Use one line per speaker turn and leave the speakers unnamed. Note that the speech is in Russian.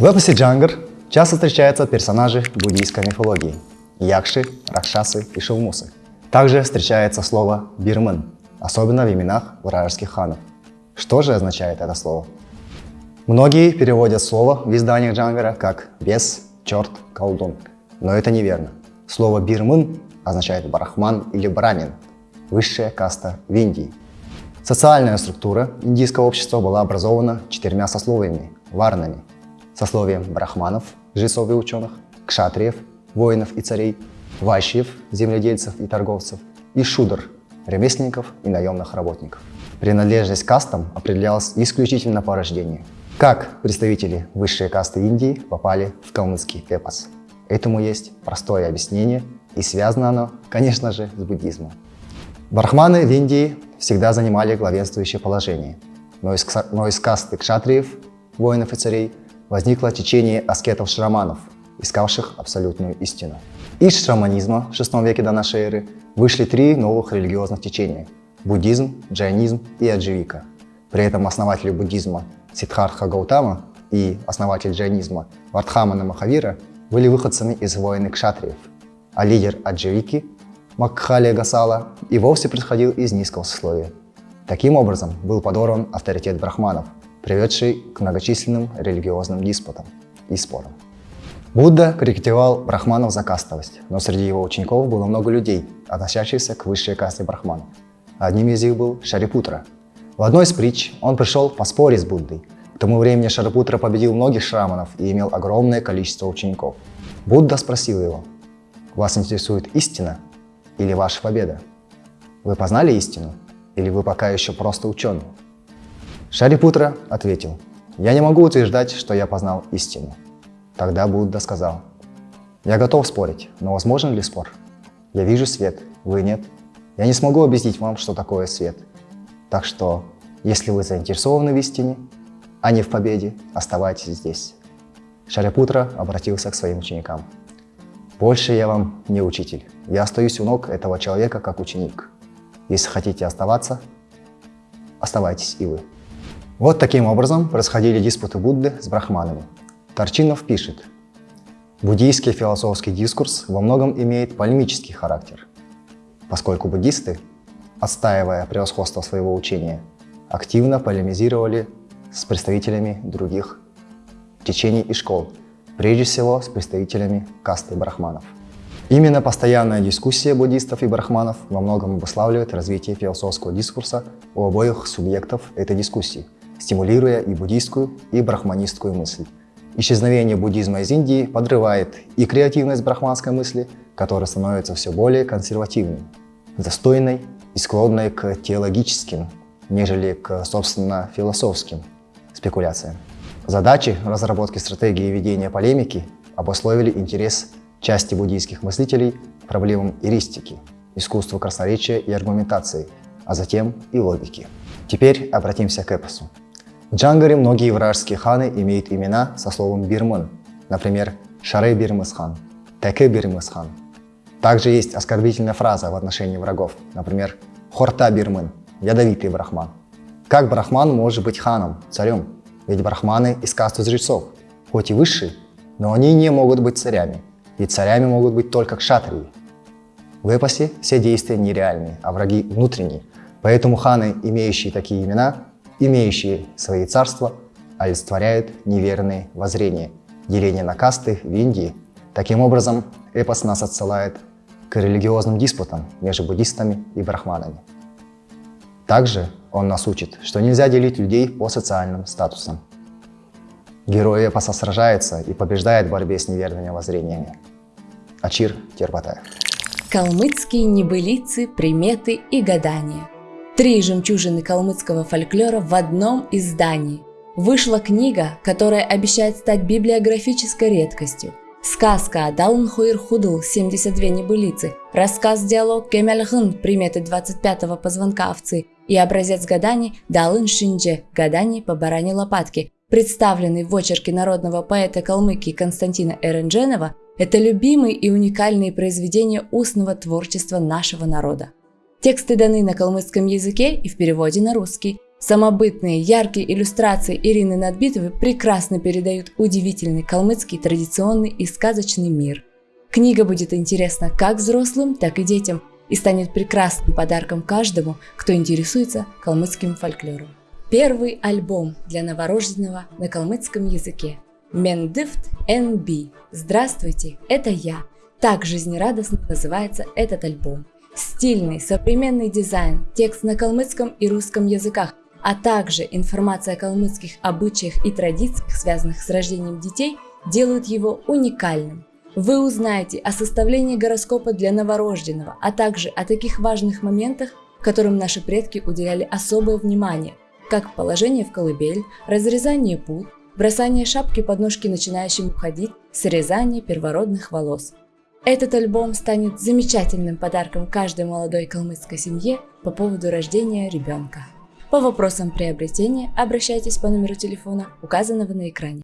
В эпосе Джангар часто встречаются персонажи буддийской мифологии – якши, ракшасы и шелмусы. Также встречается слово «бирман», особенно в именах вражеских ханов. Что же означает это слово? Многие переводят слово в изданиях Джангара как «бес», «черт», «колдун», но это неверно. Слово «бирман» означает «брахман» или «брамин», высшая каста в Индии. Социальная структура индийского общества была образована четырьмя сословиями – варнами, сословием брахманов, жрецов и ученых, кшатриев, воинов и царей, вайшьев, земледельцев и торговцев, и шудр, ремесленников и наемных работников. Принадлежность кастам определялась исключительно по рождению. Как представители высшей касты Индии попали в калмыцкий эпос? Этому есть простое объяснение, и связано оно, конечно же, с буддизмом. Брахманы в Индии всегда занимали главенствующее положение, но из, но из касты кшатриев, воинов и царей, возникло течение аскетов-шраманов, искавших абсолютную истину. Из шраманизма в VI веке до эры вышли три новых религиозных течения – буддизм, джайнизм и адживика. При этом основатели буддизма Сиддхартха Гаутама и основатель джайнизма Вардхамана Махавира были выходцами из воины кшатриев, а лидер адживики Макхали Гасала и вовсе происходил из низкого сословия. Таким образом был подорван авторитет брахманов, приведший к многочисленным религиозным диспутам и спорам. Будда критиковал брахманов за кастовость, но среди его учеников было много людей, относящихся к высшей касте брахманов. Одним из них был Шарипутра. В одной из притч он пришел поспорить с Буддой. К тому времени Шарипутра победил многих шраманов и имел огромное количество учеников. Будда спросил его, «Вас интересует истина или ваша победа? Вы познали истину или вы пока еще просто ученый?» Шарипутра ответил, «Я не могу утверждать, что я познал истину. Тогда Будда сказал, «Я готов спорить, но возможен ли спор? Я вижу свет, вы нет. Я не смогу объяснить вам, что такое свет. Так что, если вы заинтересованы в истине, а не в победе, оставайтесь здесь». Шарипутра обратился к своим ученикам. «Больше я вам не учитель. Я остаюсь у ног этого человека как ученик. Если хотите оставаться, оставайтесь и вы». Вот таким образом происходили диспуты Будды с брахманами. Торчинов пишет, буддийский философский дискурс во многом имеет полемический характер, поскольку буддисты, отстаивая превосходство своего учения, активно полемизировали с представителями других течений и школ, прежде всего с представителями касты брахманов. Именно постоянная дискуссия буддистов и брахманов во многом обуславливает развитие философского дискурса у обоих субъектов этой дискуссии, стимулируя и буддийскую, и брахманистскую мысль. Исчезновение буддизма из Индии подрывает и креативность брахманской мысли, которая становится все более консервативной, застойной и склонной к теологическим, нежели к, собственно, философским спекуляциям. Задачи разработки стратегии ведения полемики обусловили интерес части буддийских мыслителей к проблемам эристики, искусству красноречия и аргументации, а затем и логики. Теперь обратимся к эпосу. В Джангаре многие вражеские ханы имеют имена со словом «бирман», например, Шарей Бирмысхан, Теке Бирмысхан. Также есть оскорбительная фраза в отношении врагов, например, Хорта Бирман, ядовитый брахман. Как брахман может быть ханом, царем? Ведь брахманы из касты жрецов, хоть и высшие, но они не могут быть царями, ведь царями могут быть только кшатрии. В эпосе все действия нереальные, а враги внутренние, поэтому ханы, имеющие такие имена, имеющие свои царства, олицетворяют неверные воззрения, деление на касты в Индии. Таким образом, эпос нас отсылает к религиозным диспутам между буддистами и брахманами. Также он нас учит, что нельзя делить людей по социальным статусам. Герой эпоса сражается и побеждает в борьбе с неверными воззрениями. Ачир Тербатаев.
Калмыцкие небылицы, приметы и гадания – Три жемчужины калмыцкого фольклора в одном издании. Вышла книга, которая обещает стать библиографической редкостью. Сказка Далн Хуир Худл 72 небылицы, рассказ-диалог Кемельхын приметы 25-го позвонка овцы и образец гаданий Далын Шиндже гаданий по баране лопатки, представленный в очерке народного поэта Калмыкии Константина Эрендженова, это любимые и уникальные произведения устного творчества нашего народа. Тексты даны на калмыцком языке и в переводе на русский. Самобытные, яркие иллюстрации Ирины Надбитовой прекрасно передают удивительный калмыцкий традиционный и сказочный мир. Книга будет интересна как взрослым, так и детям и станет прекрасным подарком каждому, кто интересуется калмыцким фольклором. Первый альбом для новорожденного на калмыцком языке. Мендифт NB. Здравствуйте, это я. Так жизнерадостно называется этот альбом. Стильный, современный дизайн, текст на калмыцком и русском языках, а также информация о калмыцких обычаях и традициях, связанных с рождением детей, делают его уникальным. Вы узнаете о составлении гороскопа для новорожденного, а также о таких важных моментах, которым наши предки уделяли особое внимание, как положение в колыбель, разрезание пут, бросание шапки под ножки начинающим уходить, срезание первородных волос. Этот альбом станет замечательным подарком каждой молодой калмыцкой семье по поводу рождения ребенка. По вопросам приобретения обращайтесь по номеру телефона, указанного на экране.